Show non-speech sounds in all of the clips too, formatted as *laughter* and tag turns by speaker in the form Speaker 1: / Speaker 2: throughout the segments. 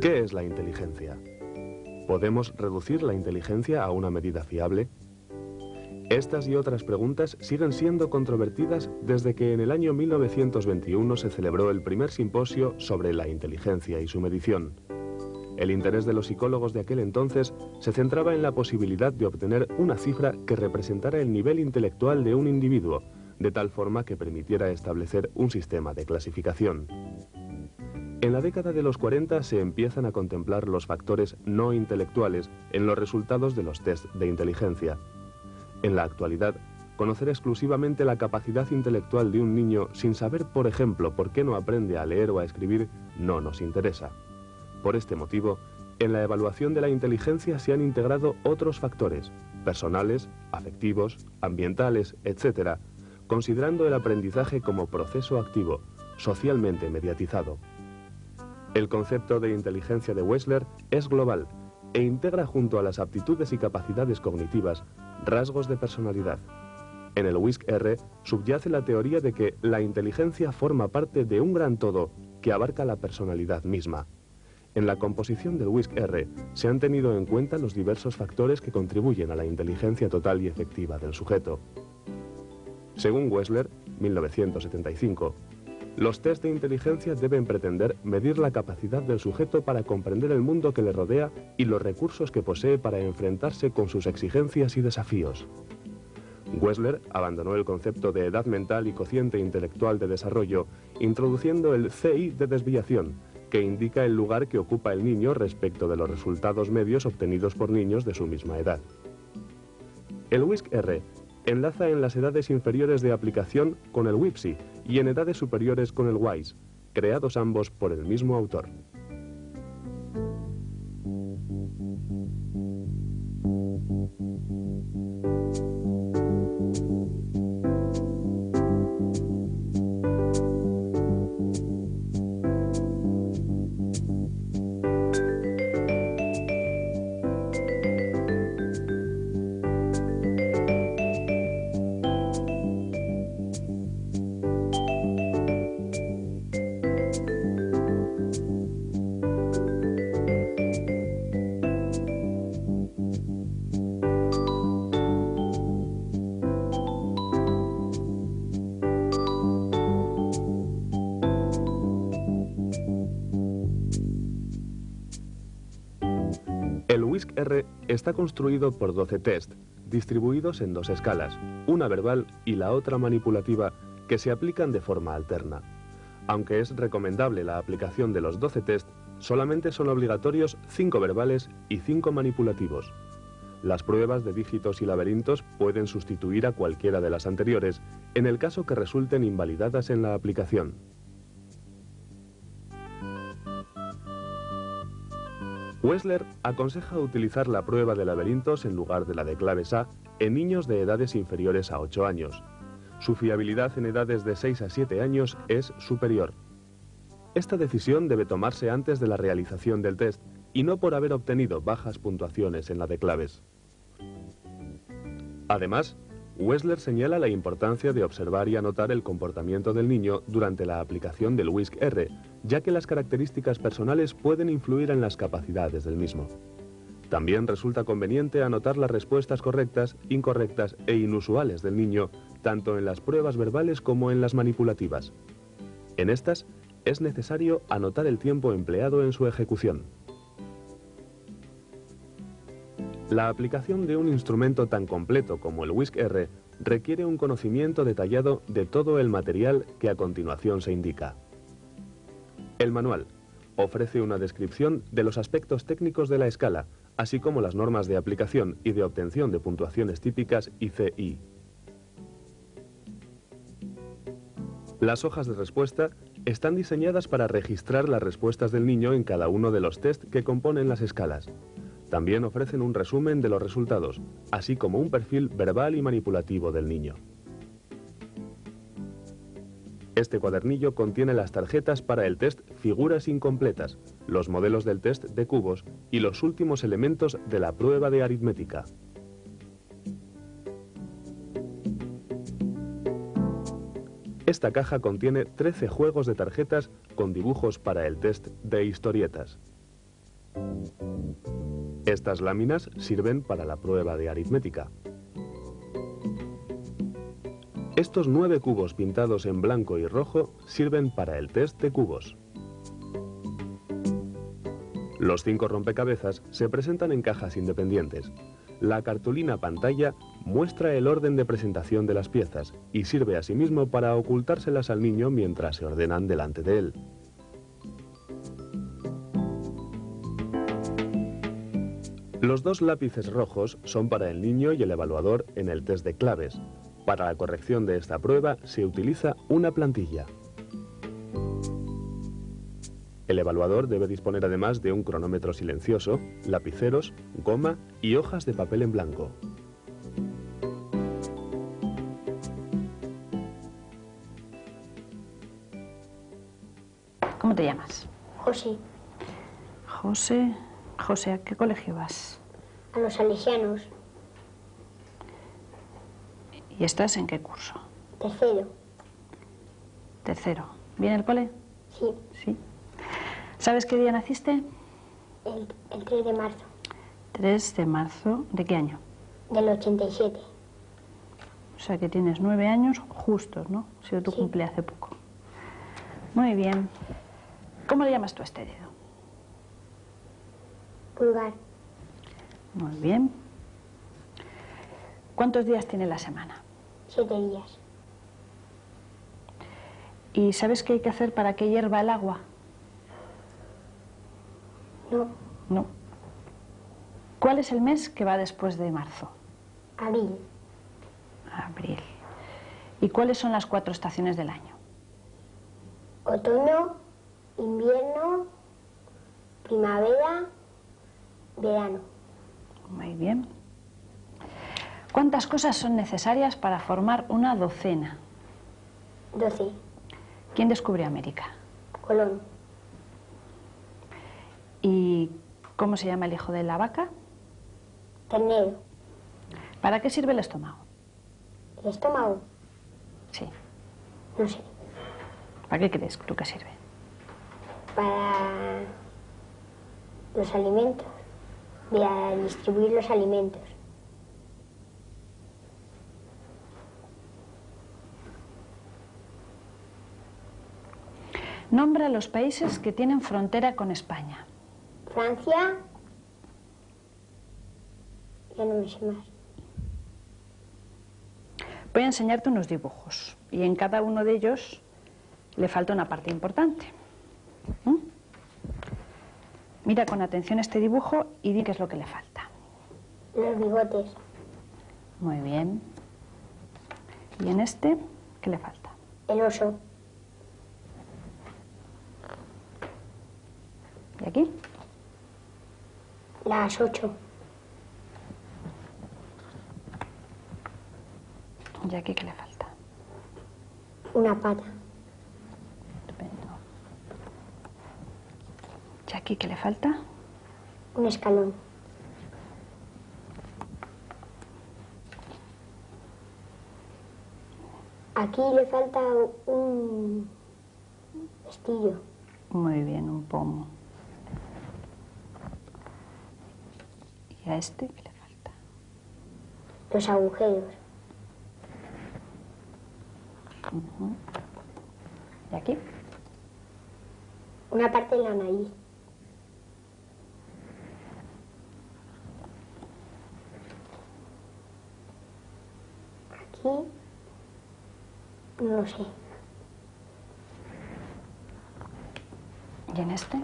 Speaker 1: ¿Qué es la inteligencia? ¿Podemos reducir la inteligencia a una medida fiable? Estas y otras preguntas siguen siendo controvertidas desde que en el año 1921 se celebró el primer simposio sobre la inteligencia y su medición. El interés de los psicólogos de aquel entonces se centraba en la posibilidad de obtener una cifra que representara el nivel intelectual de un individuo, de tal forma que permitiera establecer un sistema de clasificación. En la década de los 40 se empiezan a contemplar los factores no intelectuales en los resultados de los test de inteligencia. En la actualidad, conocer exclusivamente la capacidad intelectual de un niño sin saber, por ejemplo, por qué no aprende a leer o a escribir, no nos interesa. Por este motivo, en la evaluación de la inteligencia se han integrado otros factores, personales, afectivos, ambientales, etc., considerando el aprendizaje como proceso activo, socialmente mediatizado. El concepto de inteligencia de Wessler es global e integra junto a las aptitudes y capacidades cognitivas rasgos de personalidad. En el WISC-R subyace la teoría de que la inteligencia forma parte de un gran todo que abarca la personalidad misma. En la composición del WISC-R se han tenido en cuenta los diversos factores que contribuyen a la inteligencia total y efectiva del sujeto. Según Wessler, 1975, los test de inteligencia deben pretender medir la capacidad del sujeto para comprender el mundo que le rodea y los recursos que posee para enfrentarse con sus exigencias y desafíos. Wessler abandonó el concepto de edad mental y cociente intelectual de desarrollo, introduciendo el CI de desviación, que indica el lugar que ocupa el niño respecto de los resultados medios obtenidos por niños de su misma edad. El WISC-R enlaza en las edades inferiores de aplicación con el WIPSI y en edades superiores con el WISE, creados ambos por el mismo autor. El WISC-R está construido por 12 test, distribuidos en dos escalas, una verbal y la otra manipulativa, que se aplican de forma alterna. Aunque es recomendable la aplicación de los 12 test, solamente son obligatorios 5 verbales y 5 manipulativos. Las pruebas de dígitos y laberintos pueden sustituir a cualquiera de las anteriores, en el caso que resulten invalidadas en la aplicación. Wessler aconseja utilizar la prueba de laberintos en lugar de la de claves A en niños de edades inferiores a 8 años. Su fiabilidad en edades de 6 a 7 años es superior. Esta decisión debe tomarse antes de la realización del test y no por haber obtenido bajas puntuaciones en la de claves. Además, Wessler señala la importancia de observar y anotar el comportamiento del niño durante la aplicación del WISC-R, ya que las características personales pueden influir en las capacidades del mismo. También resulta conveniente anotar las respuestas correctas, incorrectas e inusuales del niño, tanto en las pruebas verbales como en las manipulativas. En estas, es necesario anotar el tiempo empleado en su ejecución. La aplicación de un instrumento tan completo como el WISC-R requiere un conocimiento detallado de todo el material que a continuación se indica. El manual ofrece una descripción de los aspectos técnicos de la escala, así como las normas de aplicación y de obtención de puntuaciones típicas ICI. Las hojas de respuesta están diseñadas para registrar las respuestas del niño en cada uno de los test que componen las escalas. También ofrecen un resumen de los resultados, así como un perfil verbal y manipulativo del niño. Este cuadernillo contiene las tarjetas para el test Figuras Incompletas, los modelos del test de cubos y los últimos elementos de la prueba de aritmética. Esta caja contiene 13 juegos de tarjetas con dibujos para el test de historietas. Estas láminas sirven para la prueba de aritmética. Estos nueve cubos pintados en blanco y rojo sirven para el test de cubos. Los cinco rompecabezas se presentan en cajas independientes. La cartulina pantalla muestra el orden de presentación de las piezas y sirve asimismo para ocultárselas al niño mientras se ordenan delante de él. Los dos lápices rojos son para el niño y el evaluador en el test de claves. Para la corrección de esta prueba se utiliza una plantilla. El evaluador debe disponer además de un cronómetro silencioso, lapiceros, goma y hojas de papel en blanco.
Speaker 2: ¿Cómo te llamas?
Speaker 3: José,
Speaker 2: José. José, ¿a qué colegio vas?
Speaker 3: a los salesianos,
Speaker 2: ¿Y estás en qué curso?
Speaker 3: tercero,
Speaker 2: Tercero. ¿Viene el cole?
Speaker 3: sí,
Speaker 2: Sí. ¿Sabes qué día naciste?
Speaker 3: el, el 3 de marzo
Speaker 2: 3 de marzo. ¿De qué año?
Speaker 3: del 87.
Speaker 2: O sea que tienes nueve años justos, ¿no? Sido tu
Speaker 3: Sí.
Speaker 2: cumple hace poco. Muy bien. ¿Cómo le llamas tú a este dedo?
Speaker 3: Pulgar,
Speaker 2: Muy bien. ¿Cuántos días tiene la semana?
Speaker 3: 7 días.
Speaker 2: ¿Y sabes qué hay que hacer para que hierva el agua?
Speaker 3: No,
Speaker 2: No. ¿Cuál es el mes que va después de marzo?
Speaker 3: abril,
Speaker 2: Abril. ¿Y cuáles son las cuatro estaciones del año?
Speaker 3: otoño, invierno, primavera, verano.
Speaker 2: Muy bien. ¿Cuántas cosas son necesarias para formar una docena?
Speaker 3: 12.
Speaker 2: ¿Quién descubrió América?
Speaker 3: Colón,
Speaker 2: ¿Y cómo se llama el hijo de la vaca?
Speaker 3: ternero,
Speaker 2: ¿Para qué sirve el estómago?
Speaker 3: el estómago,
Speaker 2: Sí.
Speaker 3: no sé,
Speaker 2: ¿Para qué crees tú que sirve?
Speaker 3: para los alimentos, para distribuir los alimentos.
Speaker 2: Nombra los países que tienen frontera con España.
Speaker 3: Francia, ya no me sé más.
Speaker 2: Voy a enseñarte unos dibujos y en cada uno de ellos le falta una parte importante. ¿Mm? Mira con atención este dibujo y di qué es lo que le falta.
Speaker 3: Los bigotes,
Speaker 2: Muy bien. ¿Y en este qué le falta?
Speaker 3: el oso,
Speaker 2: ¿Y aquí?
Speaker 3: las ocho,
Speaker 2: ¿Y aquí qué le falta?
Speaker 3: una pata,
Speaker 2: Estupendo. ¿Y aquí qué le falta?
Speaker 3: un escalón, aquí le falta un vestillo,
Speaker 2: Muy bien, un pomo. ¿Y a este qué le falta?
Speaker 3: los agujeros,
Speaker 2: ¿Y aquí?
Speaker 3: una parte de la nariz, aquí no lo sé,
Speaker 2: ¿Y en este?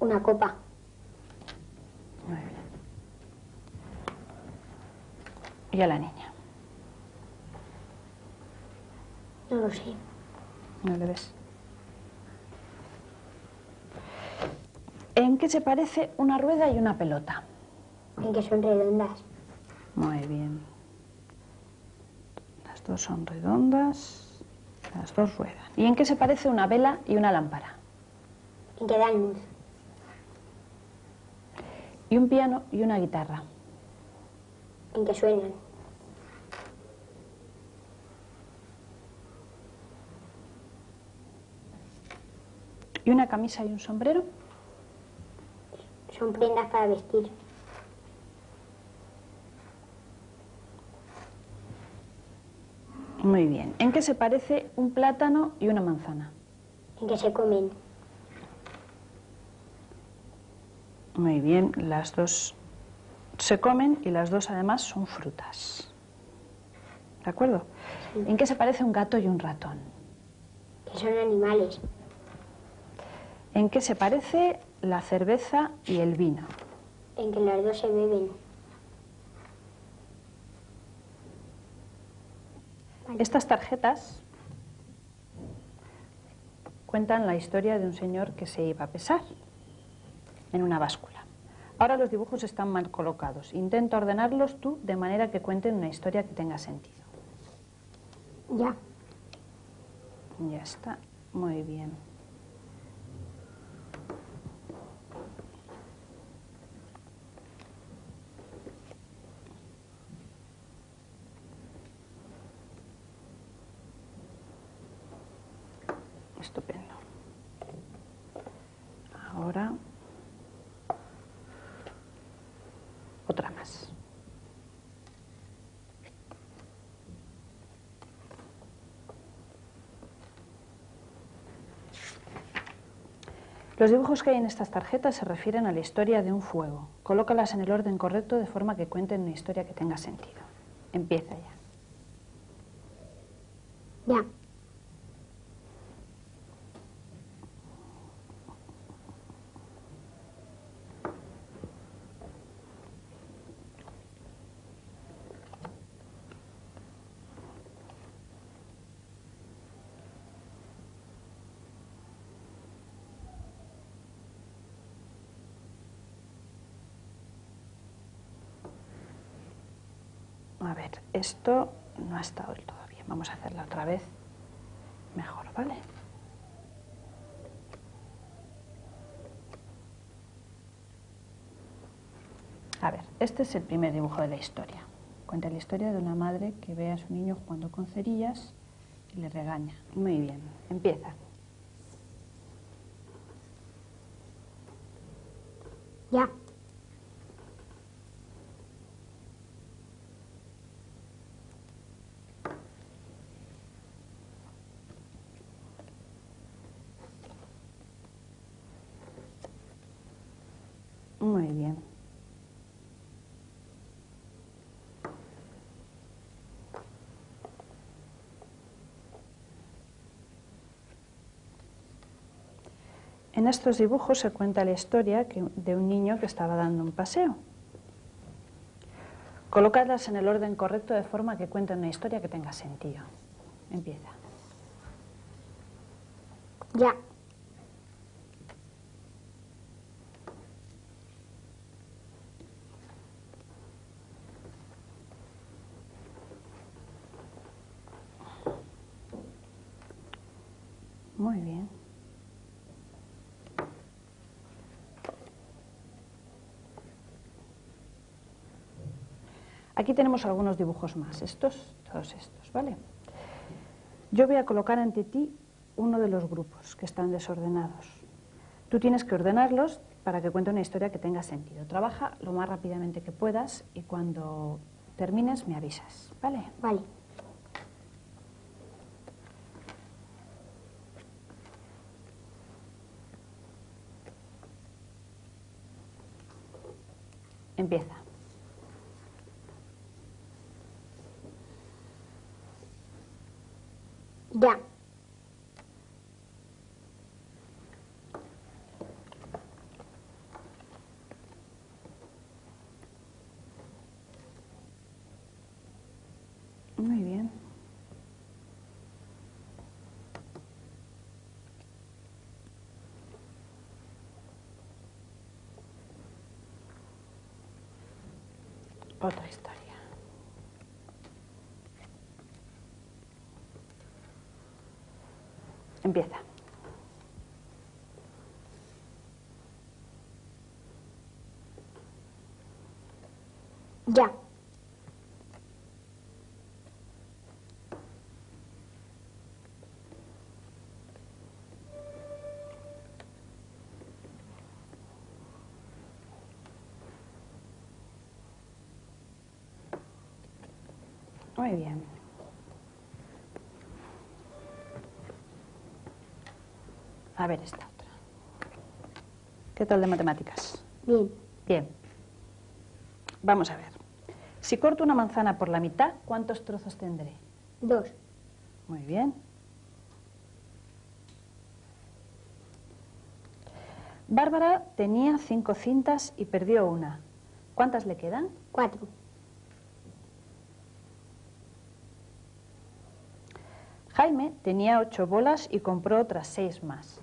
Speaker 3: una copa,
Speaker 2: Muy bien. ¿Y a la niña?
Speaker 3: no lo sé,
Speaker 2: ¿No le ves? ¿En qué se parece una rueda y una pelota?
Speaker 3: en que son redondas,
Speaker 2: Muy bien. Las dos son redondas. Las dos ruedan. ¿Y en qué se parece una vela y una lámpara?
Speaker 3: En que dan luz.
Speaker 2: Y un piano y una guitarra.
Speaker 3: En que suenan.
Speaker 2: ¿Y una camisa y un sombrero?
Speaker 3: Son prendas para vestir.
Speaker 2: Muy bien. ¿En qué se parece un plátano y una manzana?
Speaker 3: En que se comen.
Speaker 2: Muy bien, las dos se comen y las dos además son frutas. ¿De acuerdo? ¿En qué se parece un gato y un ratón?
Speaker 3: Que son animales.
Speaker 2: ¿En qué se parece la cerveza y el vino?
Speaker 3: En que los dos se beben.
Speaker 2: Estas tarjetas cuentan la historia de un señor que se iba a pesar en una báscula. Ahora los dibujos están mal colocados. Intenta ordenarlos tú de manera que cuenten una historia que tenga sentido.
Speaker 3: Ya.
Speaker 2: Ya está. Muy bien. Estupendo. Ahora otra más. Los dibujos que hay en estas tarjetas se refieren a la historia de un fuego. Colócalas en el orden correcto de forma que cuenten una historia que tenga sentido. Empieza ya.
Speaker 3: Ya.
Speaker 2: A ver, esto no ha estado del todo bien. Vamos a hacerla otra vez mejor, ¿vale? A ver, este es el primer dibujo de la historia. Cuenta la historia de una madre que ve a su niño jugando con cerillas y le regaña. Muy bien, empieza.
Speaker 3: Ya.
Speaker 2: Muy bien. En estos dibujos se cuenta la historia de un niño que estaba dando un paseo. Colocadlas en el orden correcto de forma que cuenten una historia que tenga sentido. Empieza.
Speaker 3: Ya.
Speaker 2: Muy bien. Aquí tenemos algunos dibujos más, estos, todos estos, ¿vale? Yo voy a colocar ante ti uno de los grupos que están desordenados. Tú tienes que ordenarlos para que cuente una historia que tenga sentido. Trabaja lo más rápidamente que puedas y cuando termines me avisas, ¿vale?
Speaker 3: Vale.
Speaker 2: Empieza.
Speaker 3: Ya.
Speaker 2: Muy bien. Otra historia. Empieza.
Speaker 3: Ya.
Speaker 2: Muy bien. A ver esta otra. ¿Qué tal de matemáticas?
Speaker 3: Bien.
Speaker 2: Bien. Vamos a ver. Si corto una manzana por la mitad, ¿cuántos trozos tendré?
Speaker 3: Dos.
Speaker 2: Muy bien. Bárbara tenía cinco cintas y perdió una. ¿Cuántas le quedan?
Speaker 3: Cuatro.
Speaker 2: Jaime tenía ocho bolas y compró otras seis más.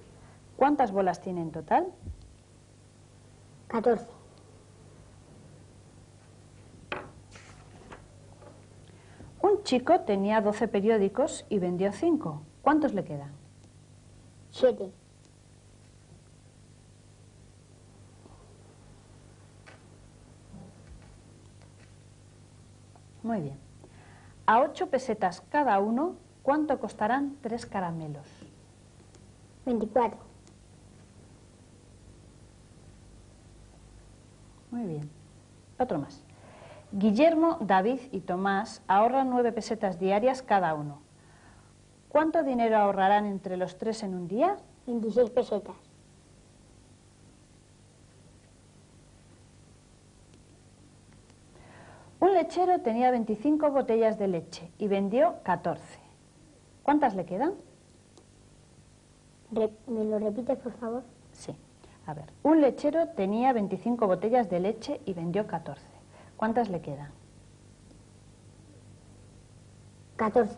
Speaker 2: ¿Cuántas bolas tiene en total?
Speaker 3: Catorce.
Speaker 2: Un chico tenía 12 periódicos y vendió 5. ¿Cuántos le quedan?
Speaker 3: Siete.
Speaker 2: Muy bien. A 8 pesetas cada uno, ¿cuánto costarán tres caramelos?
Speaker 3: Veinticuatro.
Speaker 2: Muy bien. Otro más. Guillermo, David y Tomás ahorran 9 pesetas diarias cada uno. ¿Cuánto dinero ahorrarán entre los tres en un día?
Speaker 3: Veintiséis pesetas.
Speaker 2: Un lechero tenía 25 botellas de leche y vendió 14. ¿Cuántas le quedan?
Speaker 3: ¿Me lo repites, por favor?
Speaker 2: Sí. A ver, un lechero tenía 25 botellas de leche y vendió 14. ¿Cuántas le quedan?
Speaker 3: Catorce.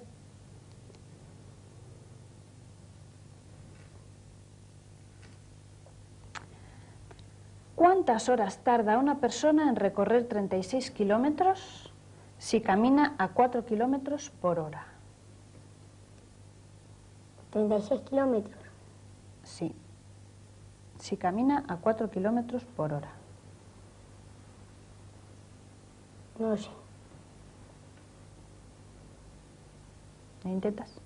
Speaker 2: ¿Cuántas horas tarda una persona en recorrer 36 kilómetros si camina a 4 kilómetros por hora?
Speaker 3: Treinta y seis kilómetros.
Speaker 2: Sí. Si camina a 4 kilómetros por hora.
Speaker 3: No lo sé.
Speaker 2: ¿Lo intentas?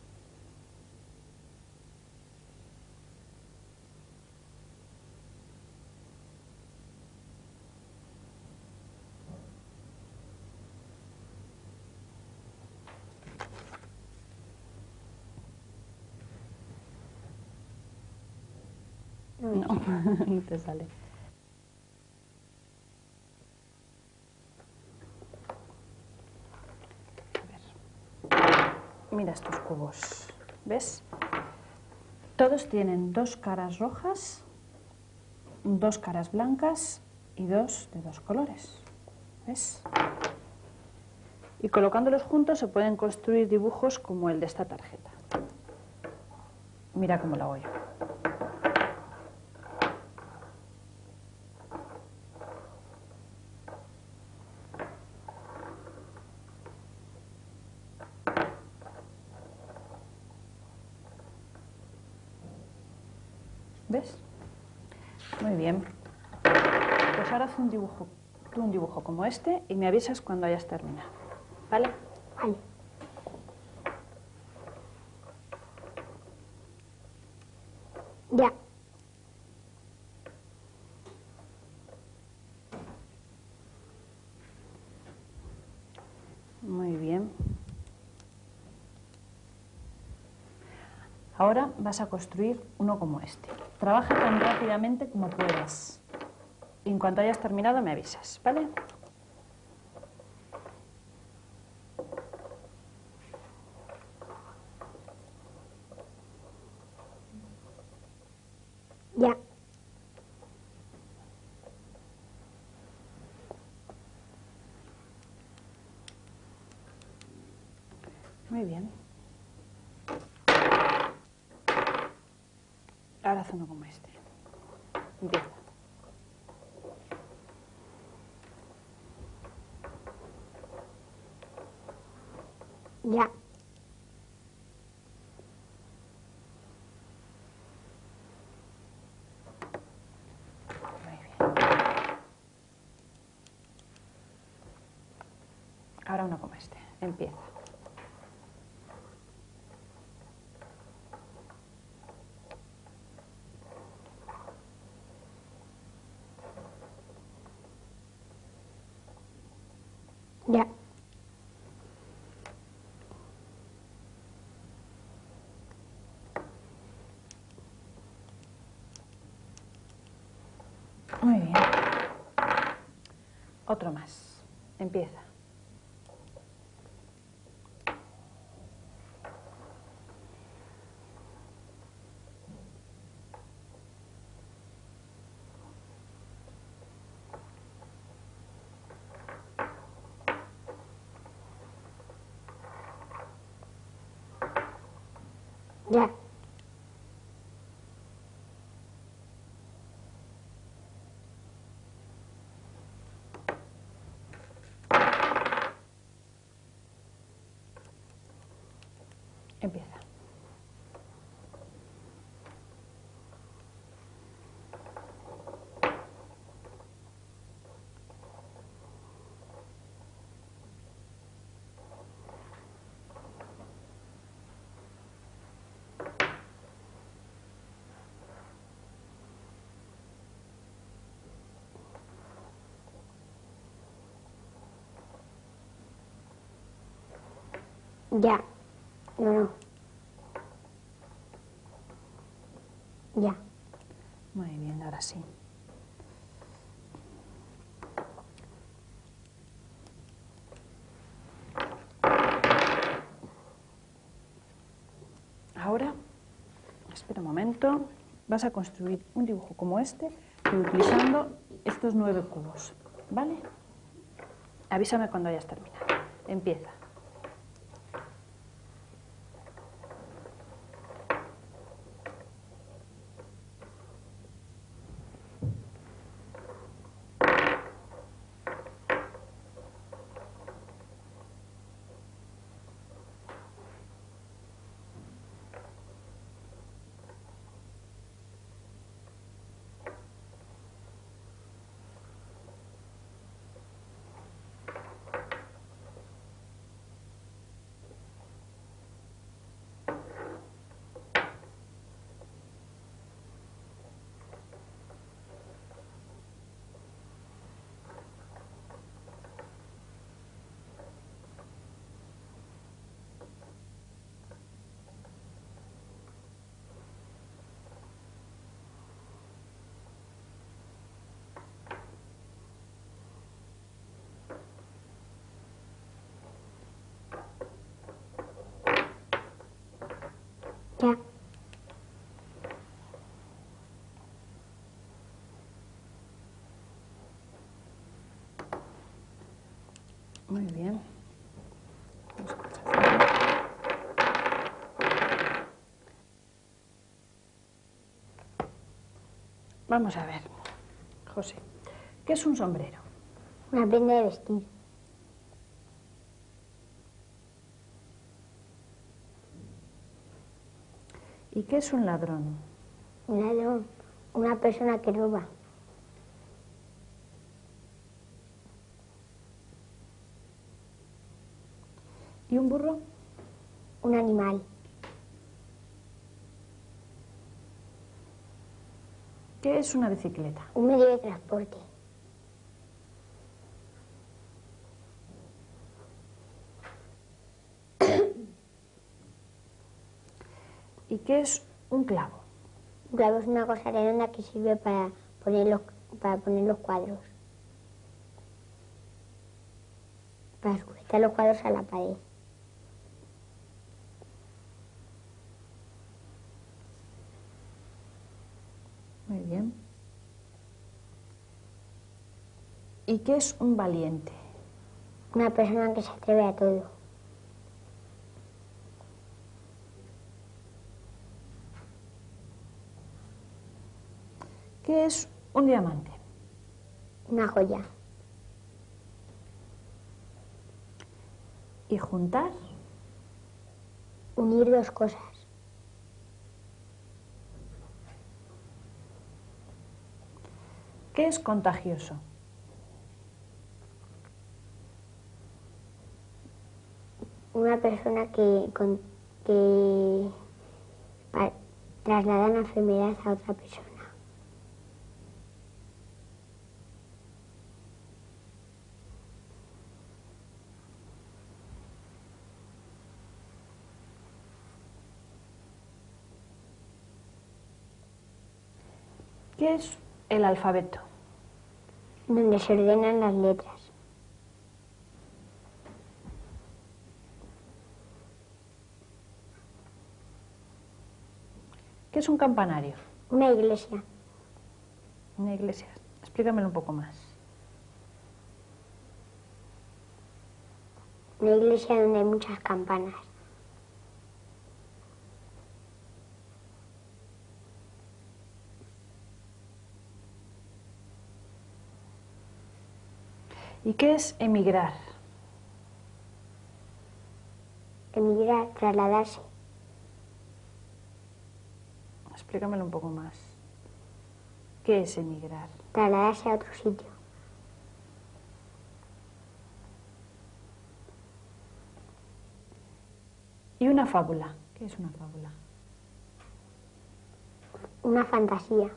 Speaker 3: No, *laughs*
Speaker 2: No, te sale. Mira estos cubos. ¿Ves? Todos tienen dos caras rojas, dos caras blancas y dos de dos colores. ¿Ves? Y colocándolos juntos se pueden construir dibujos como el de esta tarjeta. Mira cómo lo hago yo. ¿Ves? Muy bien. Pues ahora haz un dibujo, tú un dibujo como este y me avisas cuando hayas terminado. ¿Vale?
Speaker 3: Vale. Ya.
Speaker 2: Muy bien. Ahora vas a construir uno como este. Trabaja tan rápidamente como puedas. Y en cuanto hayas terminado me avisas, ¿vale? Muy bien. Ahora haz uno como este. Empieza.
Speaker 3: Ya.
Speaker 2: Ahora uno como este. Empieza.
Speaker 3: Ya.
Speaker 2: Muy bien. Otro más. Empieza.
Speaker 3: Ya.
Speaker 2: Empieza.
Speaker 3: Ya. No. Ya.
Speaker 2: Muy bien, ahora sí. Ahora, espera un momento, vas a construir un dibujo como este, utilizando estos nueve cubos, ¿vale? Avísame cuando hayas terminado. Empieza.
Speaker 3: Ya.
Speaker 2: Muy bien. Vamos a pasar. Vamos a ver, José, ¿qué es un sombrero?
Speaker 3: Una prenda de vestir.
Speaker 2: ¿Y qué es un ladrón?
Speaker 3: Un ladrón. Una persona que roba.
Speaker 2: ¿Y un burro?
Speaker 3: Un animal.
Speaker 2: ¿Qué es una bicicleta?
Speaker 3: Un medio de transporte.
Speaker 2: ¿Y qué es un clavo?
Speaker 3: Un clavo es una cosa redonda que sirve para poner los, para poner los cuadros. Para sujetar los cuadros a la pared.
Speaker 2: Muy bien. ¿Y qué es un valiente?
Speaker 3: Una persona que se atreve a todo.
Speaker 2: ¿Qué es un diamante?
Speaker 3: Una joya.
Speaker 2: ¿Y juntar?
Speaker 3: Unir dos cosas.
Speaker 2: ¿Qué es contagioso?
Speaker 3: una persona que, con, que traslada una enfermedad a otra persona.
Speaker 2: ¿Qué es el alfabeto?
Speaker 3: donde se ordenan las letras.
Speaker 2: ¿Qué es un campanario?
Speaker 3: Una iglesia,
Speaker 2: Una iglesia. Explícamelo un poco más.
Speaker 3: una iglesia donde hay muchas campanas.
Speaker 2: ¿Y qué es emigrar?
Speaker 3: Emigrar, trasladarse,
Speaker 2: Explícamelo un poco más. ¿Qué es emigrar?
Speaker 3: trasladarse a otro sitio.
Speaker 2: ¿Y una fábula? ¿Qué es una fábula?
Speaker 3: Una fantasía,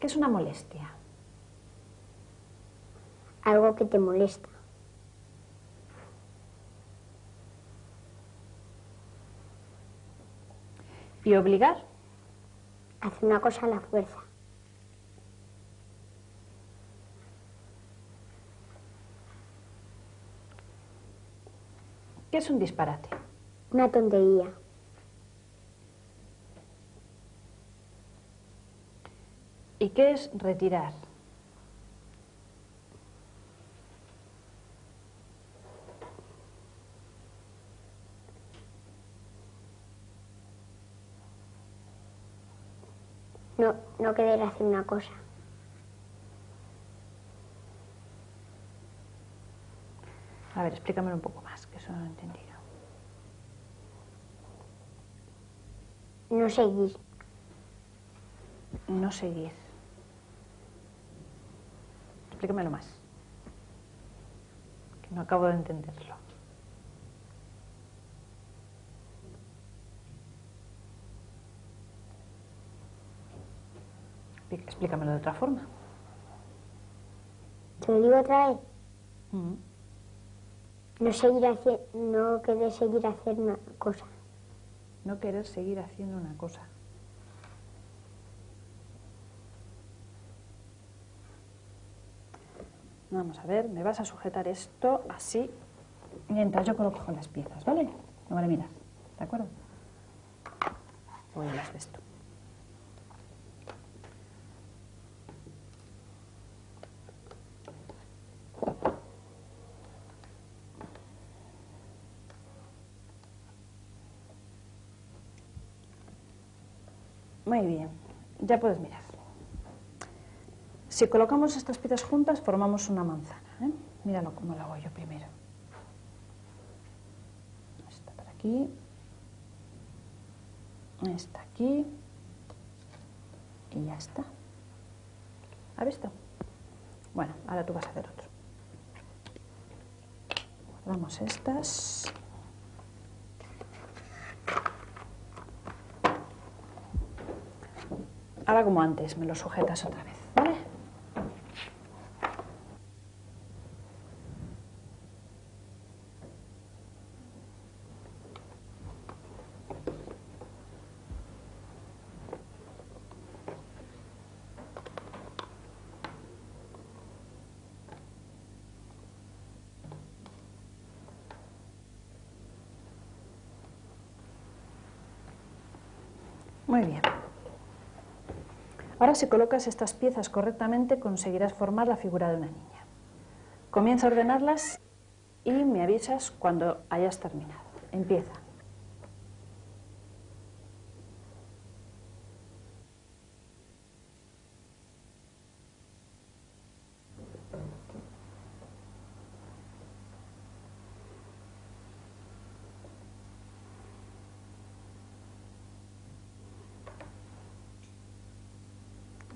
Speaker 2: ¿Qué es una molestia?
Speaker 3: algo que te molesta.
Speaker 2: ¿Y obligar?
Speaker 3: Hace una cosa a la fuerza.
Speaker 2: ¿Qué es un disparate?
Speaker 3: Una tontería.
Speaker 2: ¿Y qué es retirar?
Speaker 3: No, no querer hacer una cosa.
Speaker 2: A ver, explícamelo un poco más, que eso no lo he entendido.
Speaker 3: No seguir.
Speaker 2: No seguir. Explícamelo más. Que no acabo de entenderlo. Explícamelo de otra forma.
Speaker 3: ¿Te lo digo otra vez?
Speaker 2: Mm.
Speaker 3: No seguir haci- no querer seguir hacer una cosa.
Speaker 2: No querer seguir haciendo una cosa. Vamos a ver, me vas a sujetar esto así mientras yo coloco las piezas, ¿vale? Vale mirar, ¿de acuerdo? Voy a las de esto. Muy bien, ya puedes mirar. Si colocamos estas piezas juntas, formamos una manzana. ¿eh? Míralo cómo lo hago yo primero. Esta por aquí. Esta aquí. Y ya está. ¿Ha visto? Bueno, ahora tú vas a hacer otro. Guardamos estas. Ahora como antes, me lo sujetas otra vez, ¿vale? Muy bien. Ahora si colocas estas piezas correctamente conseguirás formar la figura de una niña. Comienza a ordenarlas y me avisas cuando hayas terminado. Empieza.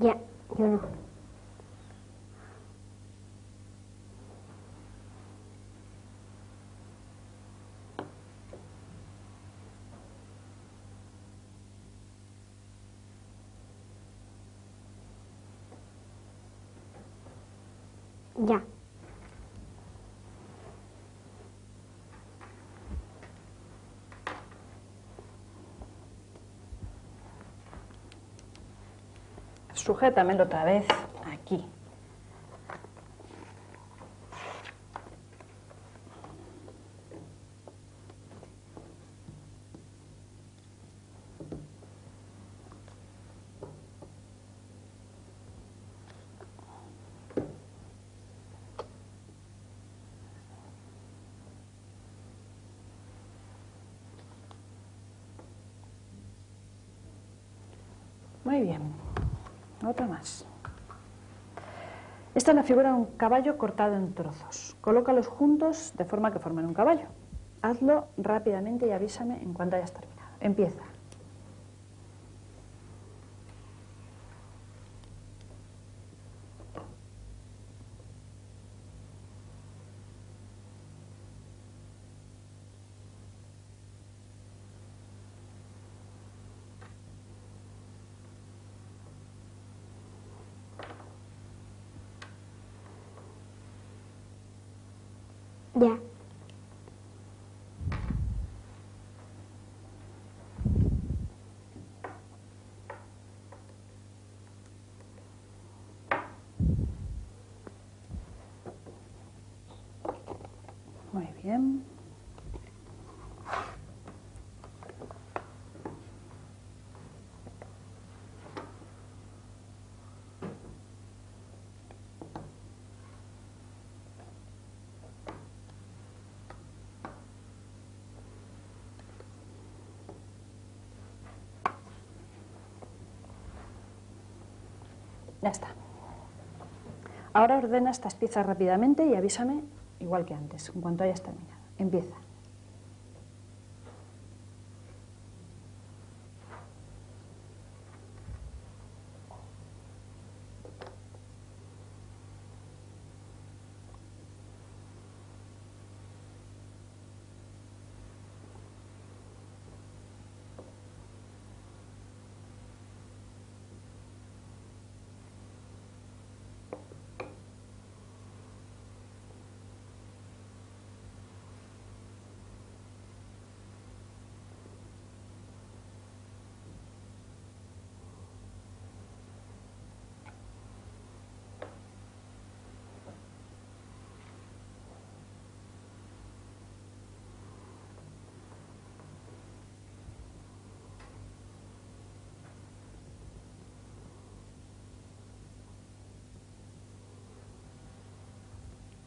Speaker 3: Ya, yo no. Ya.
Speaker 2: Sujétamelo otra vez aquí. Muy bien. Otra más. Esta es la figura de un caballo cortado en trozos. Colócalos juntos de forma que formen un caballo. Hazlo rápidamente y avísame en cuanto hayas terminado. Empieza.
Speaker 3: Ya.
Speaker 2: Muy Ya está. Ahora ordena estas piezas rápidamente y avísame igual que antes, en cuanto hayas terminado. Empieza.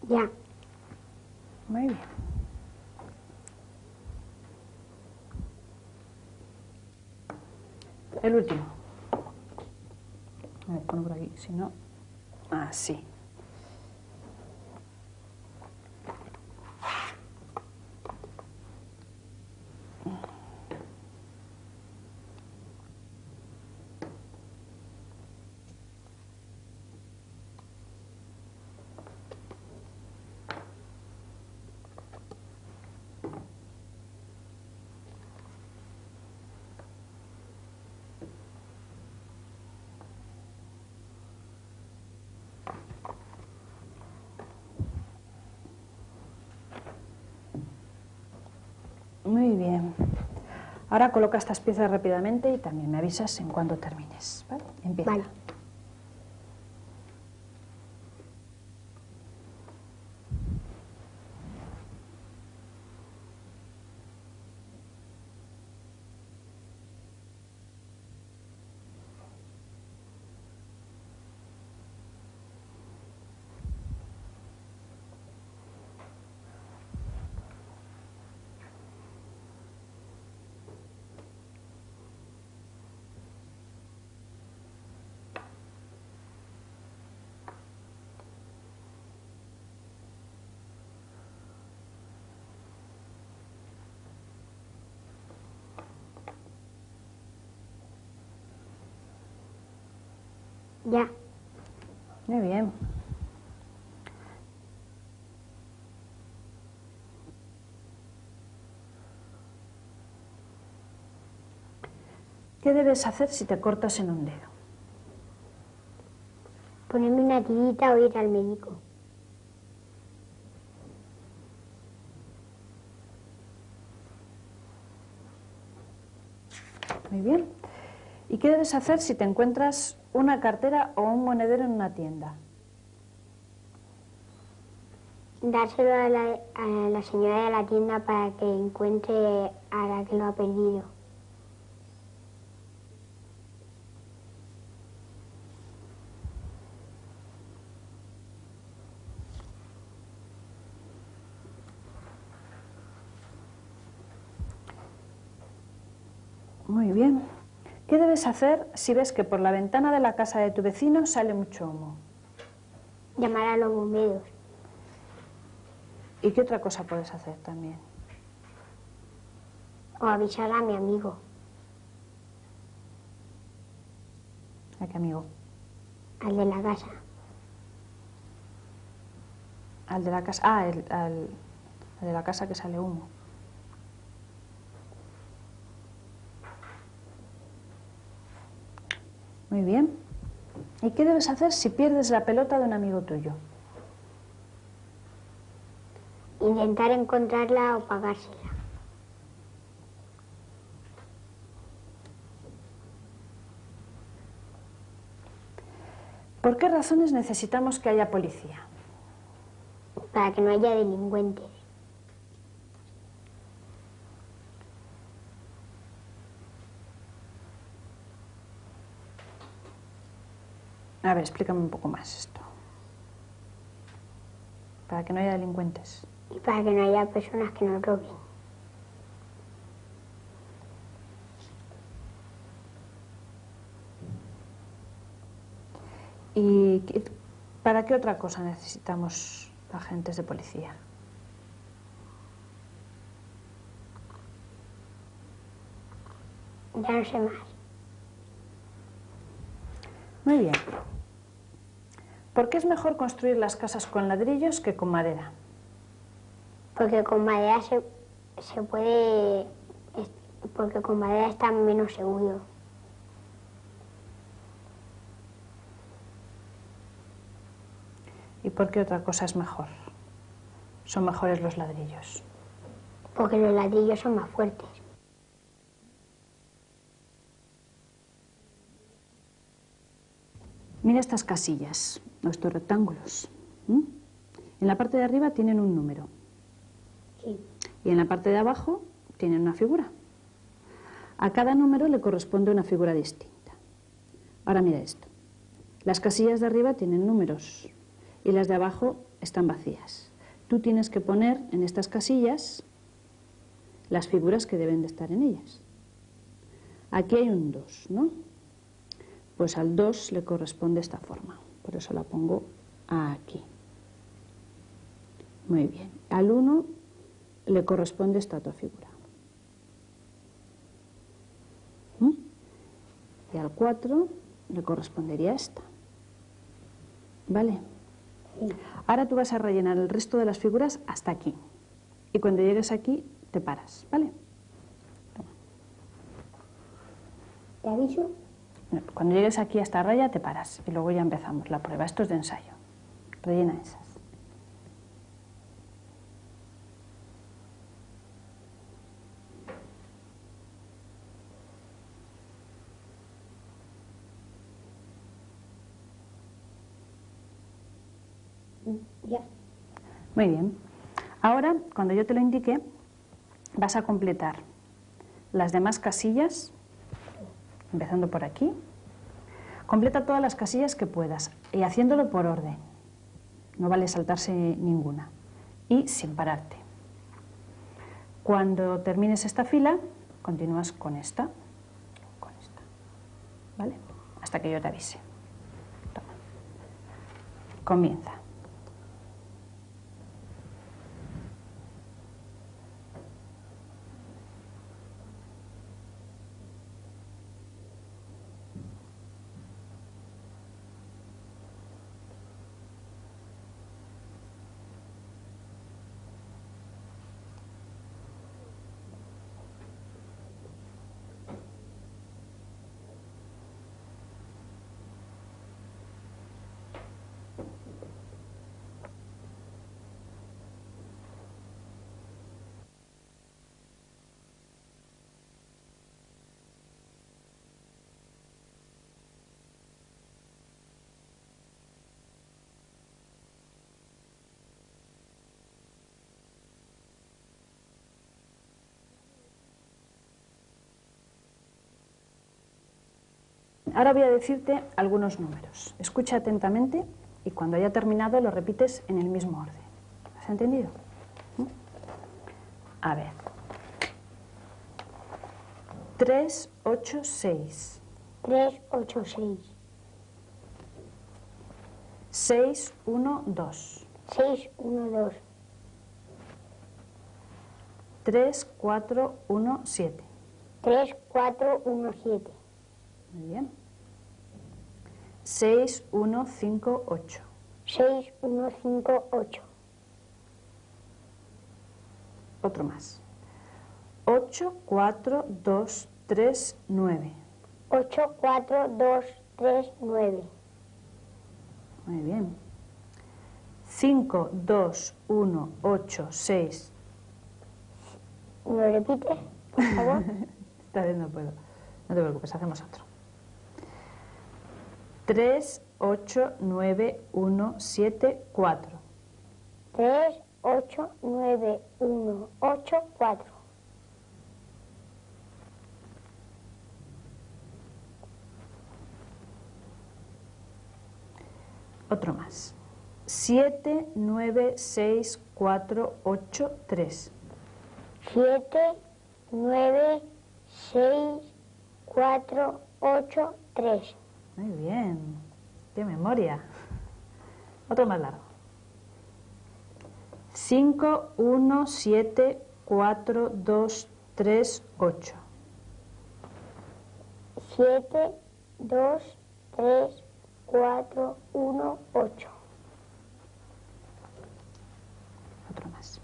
Speaker 3: Ya.
Speaker 2: Muy bien. El último. A ver, ponlo por aquí, si no. Así. Muy bien. Ahora coloca estas piezas rápidamente y también me avisas en cuanto termines. ¿vale? Empieza.
Speaker 3: Vale. Ya.
Speaker 2: Muy bien. ¿Qué debes hacer si te cortas en un dedo?
Speaker 3: Ponerme una tirita o ir al médico.
Speaker 2: Muy bien. ¿Y qué debes hacer si te encuentras una cartera o un monedero en una tienda?
Speaker 3: Dárselo a la, a la señora de la tienda para que encuentre a la que lo ha perdido.
Speaker 2: Muy bien. ¿Qué debes hacer si ves que por la ventana de la casa de tu vecino sale mucho humo?
Speaker 3: Llamar a los bomberos.
Speaker 2: ¿Y qué otra cosa puedes hacer también?
Speaker 3: O avisar a mi amigo.
Speaker 2: ¿A qué amigo?
Speaker 3: Al de la casa.
Speaker 2: Al de la casa. Ah, el, al, al de la casa que sale humo. Muy bien. ¿Y qué debes hacer si pierdes la pelota de un amigo tuyo?
Speaker 3: Intentar encontrarla o pagársela.
Speaker 2: ¿Por qué razones necesitamos que haya policía?
Speaker 3: Para que no haya delincuentes.
Speaker 2: A ver, explícame un poco más esto. Para que no haya delincuentes.
Speaker 3: Y para que no haya personas que nos roben.
Speaker 2: ¿Y para qué otra cosa necesitamos agentes de policía?
Speaker 3: Ya no sé más.
Speaker 2: Muy bien. ¿Por qué es mejor construir las casas con ladrillos que con madera?
Speaker 3: Porque con madera se, se puede... Porque con madera está menos seguro.
Speaker 2: ¿Y por qué otra cosa es mejor? Son mejores los ladrillos.
Speaker 3: Porque los ladrillos son más fuertes.
Speaker 2: Mira estas casillas, o estos rectángulos. En la parte de arriba tienen un número
Speaker 3: Sí.
Speaker 2: y en la parte de abajo tienen una figura. A cada número le corresponde una figura distinta. Ahora mira esto. Las casillas de arriba tienen números y las de abajo están vacías. Tú tienes que poner en estas casillas las figuras que deben de estar en ellas. Aquí hay un 2, ¿no? Pues al 2 le corresponde esta forma. Por eso la pongo aquí. Muy bien. Al 1 le corresponde esta otra figura. ¿Mm? Y al 4 le correspondería esta. ¿Vale? Ahora tú vas a rellenar el resto de las figuras hasta aquí. Y cuando llegues aquí, te paras. ¿Vale?
Speaker 3: ¿Te aviso?
Speaker 2: Cuando llegues aquí a esta raya, te paras. Y luego ya empezamos la prueba. Esto es de ensayo. Rellena esas.
Speaker 3: Ya.
Speaker 2: Muy bien. Ahora, cuando yo te lo indique, vas a completar las demás casillas, empezando por aquí. Completa todas las casillas que puedas y haciéndolo por orden. No vale saltarse ninguna. Y sin pararte. Cuando termines esta fila, continúas con esta, con esta. ¿Vale? Hasta que yo te avise. Toma. Comienza. Ahora voy a decirte algunos números. Escucha atentamente y cuando haya terminado lo repites en el mismo orden. ¿Has entendido? ¿Mm? A ver. 3, 8, 6.
Speaker 3: 3, 8, 6.
Speaker 2: 6, 1, 2.
Speaker 3: 6, 1, 2.
Speaker 2: 3, 4, 1, 7.
Speaker 3: 3, 4, 1, 7.
Speaker 2: Muy bien. 6, 1, 5, 8.
Speaker 3: 6, 1, 5, 8.
Speaker 2: Otro más. 8, 4, 2, 3, 9.
Speaker 3: 8, 4, 2, 3, 9.
Speaker 2: Muy bien. 5, 2, 1, 8, 6.
Speaker 3: ¿Me lo repites, por favor? *laughs*
Speaker 2: Esta vez no puedo. No te preocupes, hacemos otro. 3, 8, 9, 1, 7, 4.
Speaker 3: 3, 8, 9, 1, 8, 4.
Speaker 2: Otro más. 7, 9, 6, 4, 8, 3.
Speaker 3: 7, 9, 6, 4, 8, 3.
Speaker 2: Muy bien. Qué memoria. Otro más largo. 5, 1, 7, 4, 2, 3, 8.
Speaker 3: 7, 2, 3, 4, 1, 8.
Speaker 2: Otro más.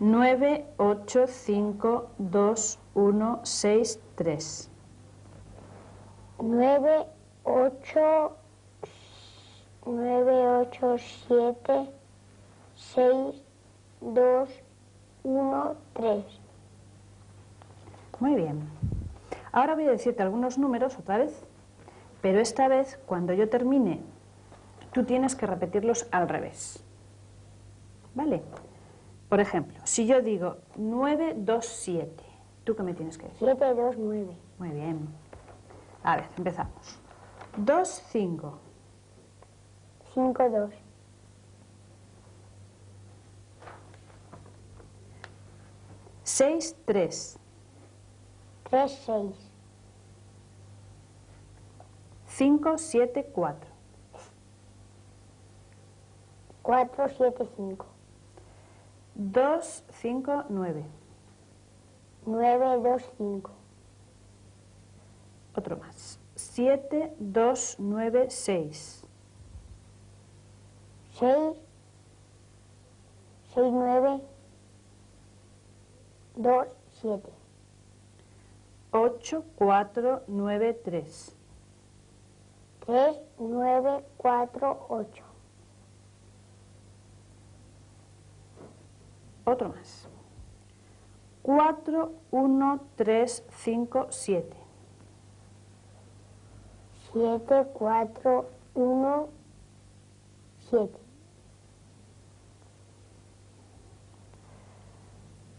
Speaker 2: 9, 8, 5, 2, 1, 6, 3.
Speaker 3: 9, 8, 9, 8, 7, 6, 2, 1, 3.
Speaker 2: Muy bien. Ahora voy a decirte algunos números otra vez, pero esta vez cuando yo termine, tú tienes que repetirlos al revés. ¿Vale? Por ejemplo, si yo digo 9, 2, 7, ¿tú qué me tienes que decir?
Speaker 3: 7, 2, 9.
Speaker 2: Muy bien. A ver, empezamos. 2, 5,
Speaker 3: 5, 2.
Speaker 2: 6, 3,
Speaker 3: 3, 6.
Speaker 2: 5, 7, 4,
Speaker 3: 4, 7, 5.
Speaker 2: 2, 5, 9.
Speaker 3: 9, 2, 5.
Speaker 2: Otro más. 7, 2, 9, 6.
Speaker 3: 6, 6, 9, 2, 7.
Speaker 2: 8, 4, 9, 3.
Speaker 3: 3, 9, 4, 8.
Speaker 2: Otro más. 4, 1, 3, 5, 7.
Speaker 3: 7, 4, 1, 7.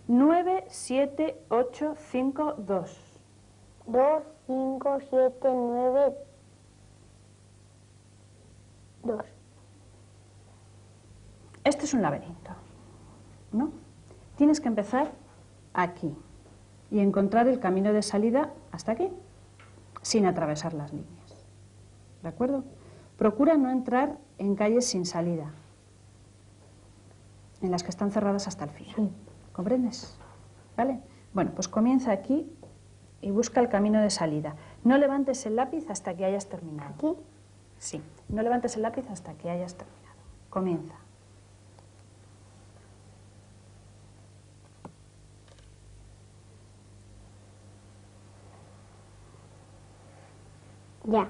Speaker 2: 9, 7, 8, 5, 2.
Speaker 3: 2, 5, 7, 9, 2.
Speaker 2: Este es un laberinto, ¿no? Tienes que empezar aquí y encontrar el camino de salida hasta aquí, sin atravesar las líneas. ¿De acuerdo? Procura no entrar en calles sin salida, en las que están cerradas hasta el final. ¿Comprendes? ¿Vale? Bueno, pues comienza aquí y busca el camino de salida. No levantes el lápiz hasta que hayas terminado.
Speaker 3: Aquí.
Speaker 2: Sí, no levantes el lápiz hasta que hayas terminado. Comienza.
Speaker 3: Ya.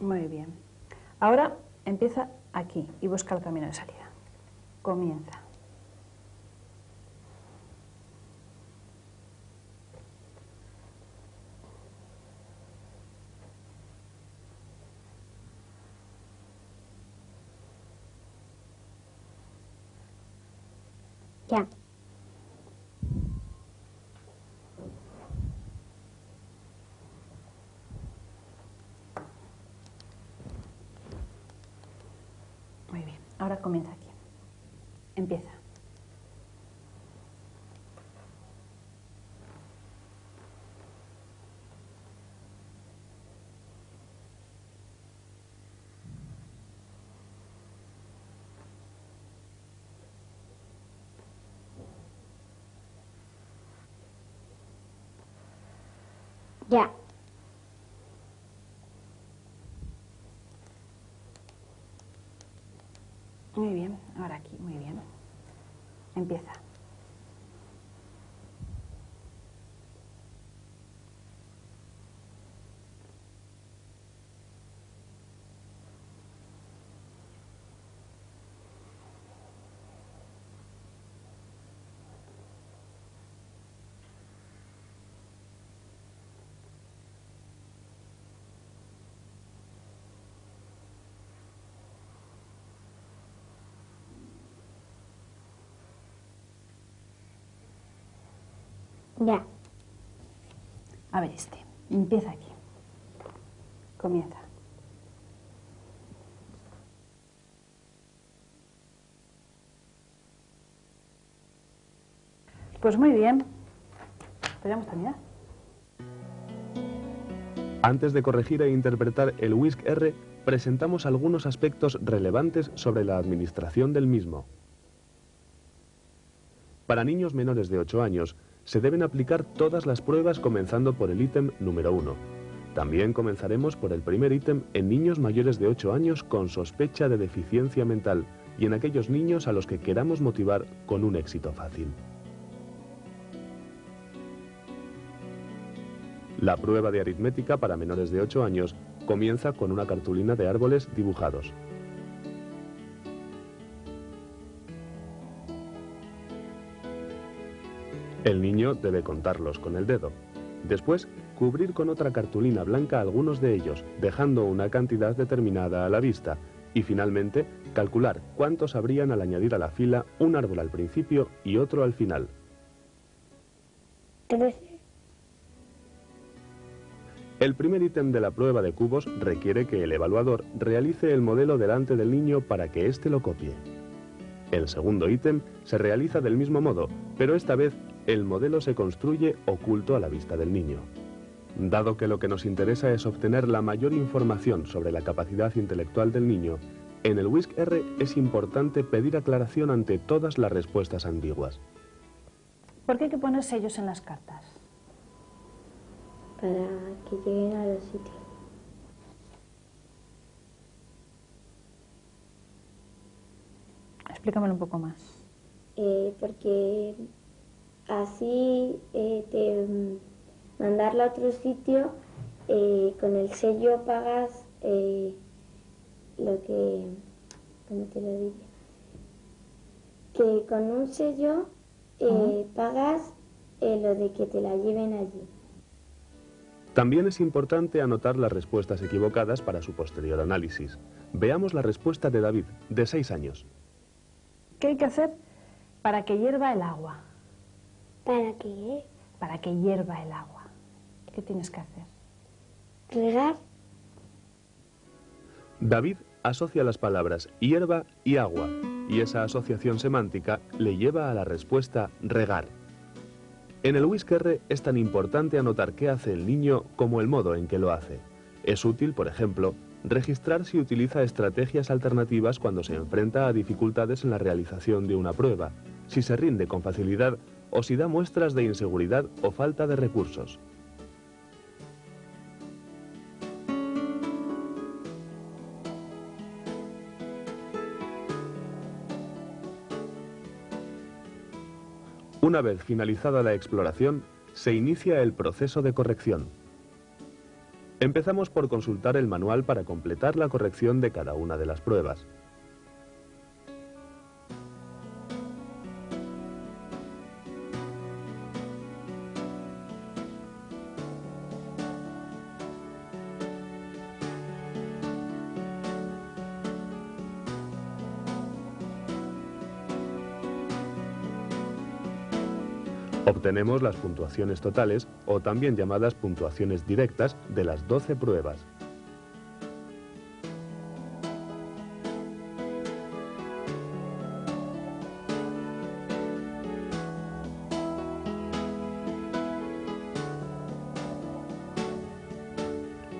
Speaker 2: Muy bien. Ahora empieza aquí y busca el camino de salida. Comienza.
Speaker 3: Ya.
Speaker 2: Muy bien, comienza aquí. Empieza.
Speaker 3: Ya.
Speaker 2: Muy bien, ahora aquí, muy bien. Empieza.
Speaker 3: Ya.
Speaker 2: A ver este. Empieza aquí. Comienza. Pues muy bien. Podríamos terminar.
Speaker 1: Antes de corregir e interpretar el WISC R, presentamos algunos aspectos relevantes sobre la administración del mismo. Para niños menores de 8 años, se deben aplicar todas las pruebas comenzando por el ítem número 1. También comenzaremos por el primer ítem en niños mayores de 8 años con sospecha de deficiencia mental y en aquellos niños a los que queramos motivar con un éxito fácil. La prueba de aritmética para menores de 8 años comienza con una cartulina de árboles dibujados. El niño debe contarlos con el dedo. Después, cubrir con otra cartulina blanca algunos de ellos, dejando una cantidad determinada a la vista. Y finalmente, calcular cuántos habrían al añadir a la fila un árbol al principio y otro al final.
Speaker 3: Trece.
Speaker 1: El primer ítem de la prueba de cubos requiere que el evaluador realice el modelo delante del niño para que éste lo copie. El segundo ítem se realiza del mismo modo, pero esta vez el modelo se construye oculto a la vista del niño. Dado que lo que nos interesa es obtener la mayor información sobre la capacidad intelectual del niño, en el WISC R es importante pedir aclaración ante todas las respuestas ambiguas.
Speaker 2: ¿Por qué hay que poner sellos en las cartas?
Speaker 3: Para que lleguen a los sitios.
Speaker 2: Explícamelo un poco más.
Speaker 4: eh, porque así eh, te mm, mandarla a otro sitio eh, con el sello pagas eh, lo que ¿cómo te lo diría? que con un sello eh, pagas eh, lo de que te la lleven allí
Speaker 1: También es importante anotar las respuestas equivocadas para su posterior análisis. Veamos la respuesta de David, de 6 años.
Speaker 2: ¿Qué hay que hacer para que hierva el agua?
Speaker 3: ¿Para qué?
Speaker 2: Para que hierva el agua. ¿Qué tienes que hacer?
Speaker 3: ¿Regar?
Speaker 1: David asocia las palabras hierba y agua, y esa asociación semántica le lleva a la respuesta regar. En el Whisky es tan importante anotar qué hace el niño como el modo en que lo hace. Es útil, por ejemplo, registrar si utiliza estrategias alternativas cuando se enfrenta a dificultades en la realización de una prueba, si se rinde con facilidad o si da muestras de inseguridad o falta de recursos. Una vez finalizada la exploración, se inicia el proceso de corrección. Empezamos por consultar el manual para completar la corrección de cada una de las pruebas. Obtenemos las puntuaciones totales, o también llamadas puntuaciones directas, de las 12 pruebas.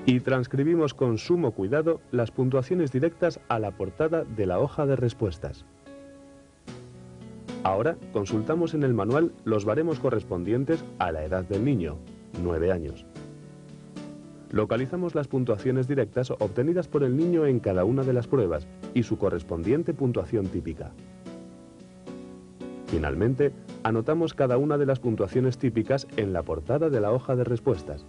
Speaker 1: y transcribimos con sumo cuidado las puntuaciones directas a la portada de la hoja de respuestas. Ahora consultamos en el manual los baremos correspondientes a la edad del niño, 9 años. Localizamos las puntuaciones directas obtenidas por el niño en cada una de las pruebas y su correspondiente puntuación típica. Finalmente, anotamos cada una de las puntuaciones típicas en la portada de la hoja de respuestas.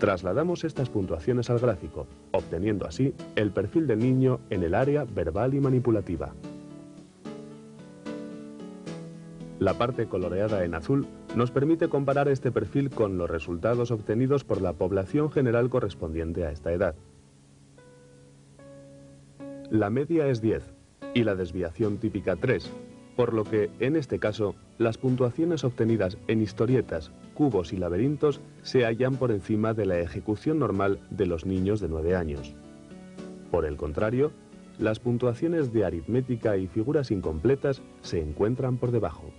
Speaker 1: Trasladamos estas puntuaciones al gráfico, obteniendo así el perfil del niño en el área verbal y manipulativa. La parte coloreada en azul nos permite comparar este perfil con los resultados obtenidos por la población general correspondiente a esta edad. La media es 10 y la desviación típica 3, por lo que, en este caso, las puntuaciones obtenidas en historietas, cubos y laberintos se hallan por encima de la ejecución normal de los niños de 9 años. Por el contrario, las puntuaciones de aritmética y figuras incompletas se encuentran por debajo.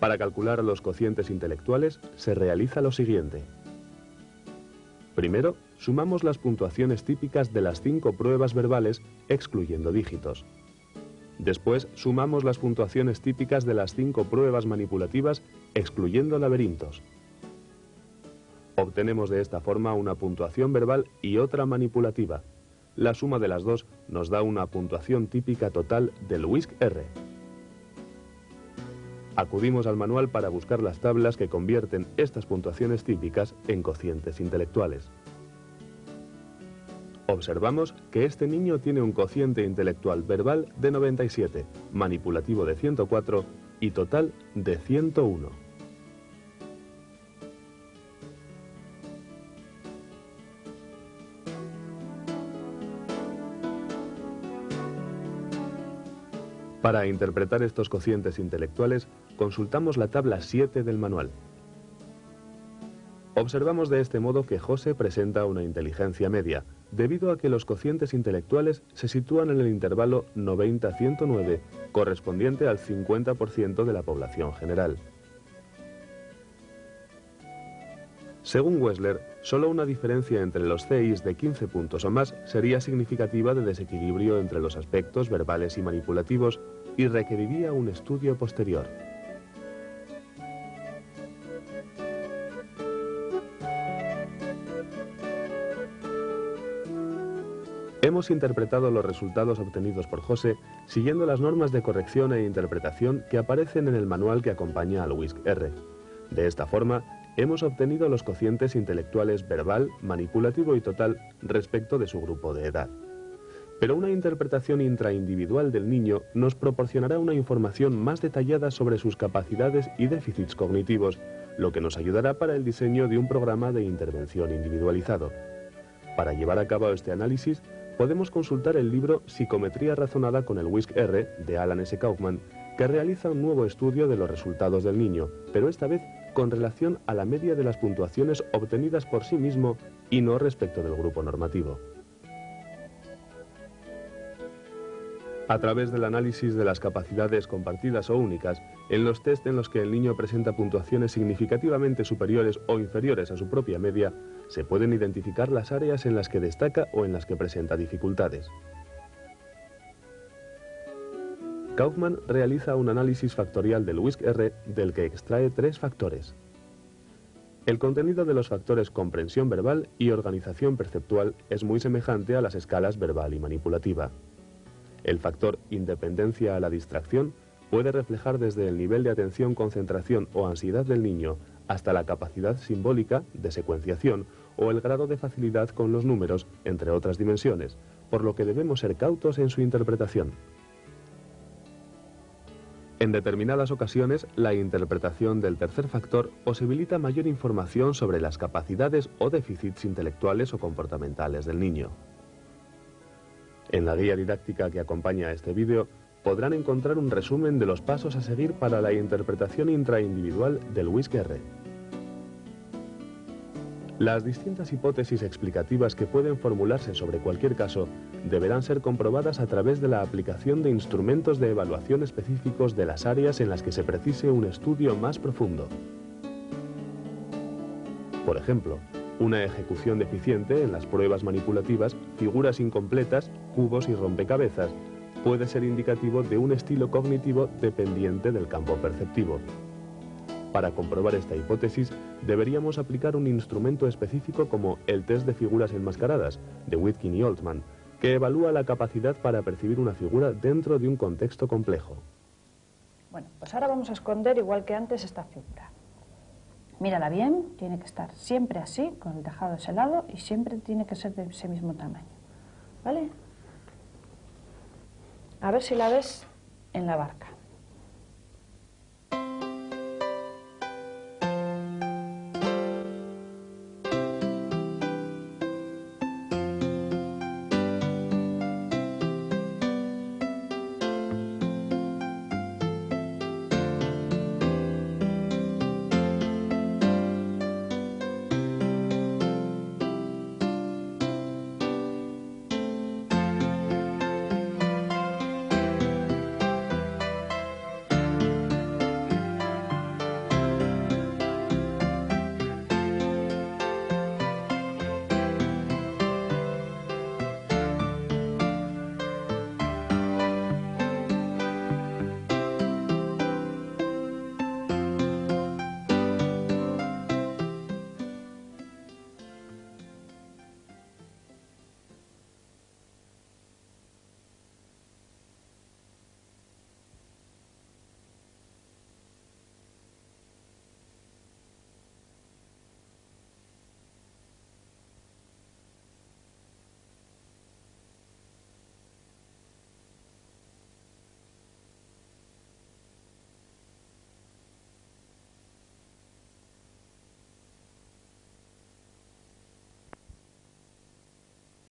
Speaker 1: Para calcular los cocientes intelectuales se realiza lo siguiente. Primero, sumamos las puntuaciones típicas de las cinco pruebas verbales excluyendo dígitos. Después sumamos las puntuaciones típicas de las cinco pruebas manipulativas, excluyendo laberintos. Obtenemos de esta forma una puntuación verbal y otra manipulativa. La suma de las dos nos da una puntuación típica total del WISC-R. Acudimos al manual para buscar las tablas que convierten estas puntuaciones típicas en cocientes intelectuales. Observamos que este niño tiene un cociente intelectual verbal de 97, manipulativo de 104 y total de 101. Para interpretar estos cocientes intelectuales, consultamos la tabla 7 del manual. Observamos de este modo que José presenta una inteligencia media, debido a que los cocientes intelectuales se sitúan en el intervalo 90-109, correspondiente al 50% de la población general. Según Wessler, solo una diferencia entre los CIs de 15 puntos o más sería significativa de desequilibrio entre los aspectos verbales y manipulativos y requeriría un estudio posterior. Hemos interpretado los resultados obtenidos por José siguiendo las normas de corrección e interpretación que aparecen en el manual que acompaña al WISC-R. De esta forma, hemos obtenido los cocientes intelectuales verbal, manipulativo y total respecto de su grupo de edad. Pero una interpretación intraindividual del niño nos proporcionará una información más detallada sobre sus capacidades y déficits cognitivos, lo que nos ayudará para el diseño de un programa de intervención individualizado. Para llevar a cabo este análisis, podemos consultar el libro Psicometría razonada con el WISC-R de Alan S. Kaufman, que realiza un nuevo estudio de los resultados del niño, pero esta vez con relación a la media de las puntuaciones obtenidas por sí mismo y no respecto del grupo normativo. A través del análisis de las capacidades compartidas o únicas, en los test en los que el niño presenta puntuaciones significativamente superiores o inferiores a su propia media, se pueden identificar las áreas en las que destaca o en las que presenta dificultades. Kaufman realiza un análisis factorial del WISC-R del que extrae tres factores. El contenido de los factores comprensión verbal y organización perceptual es muy semejante a las escalas verbal y manipulativa. El factor independencia a la distracción puede reflejar desde el nivel de atención, concentración o ansiedad del niño hasta la capacidad simbólica de secuenciación o el grado de facilidad con los números, entre otras dimensiones, por lo que debemos ser cautos en su interpretación. En determinadas ocasiones, la interpretación del tercer factor posibilita mayor información sobre las capacidades o déficits intelectuales o comportamentales del niño. En la guía didáctica que acompaña a este vídeo, podrán encontrar un resumen de los pasos a seguir para la interpretación intraindividual del Whisky-R. Las distintas hipótesis explicativas que pueden formularse sobre cualquier caso deberán ser comprobadas a través de la aplicación de instrumentos de evaluación específicos de las áreas en las que se precise un estudio más profundo. Por ejemplo, una ejecución deficiente en las pruebas manipulativas, figuras incompletas, cubos y rompecabezas, puede ser indicativo de un estilo cognitivo dependiente del campo perceptivo. Para comprobar esta hipótesis, deberíamos aplicar un instrumento específico como el test de figuras enmascaradas, de Witkin y Altman, que evalúa la capacidad para percibir una figura dentro de un contexto complejo.
Speaker 2: Bueno, pues ahora vamos a esconder, igual que antes, esta figura. Mírala bien, tiene que estar siempre así, con el tejado de ese lado, y siempre tiene que ser de ese mismo tamaño. ¿Vale? A ver si la ves en la barca.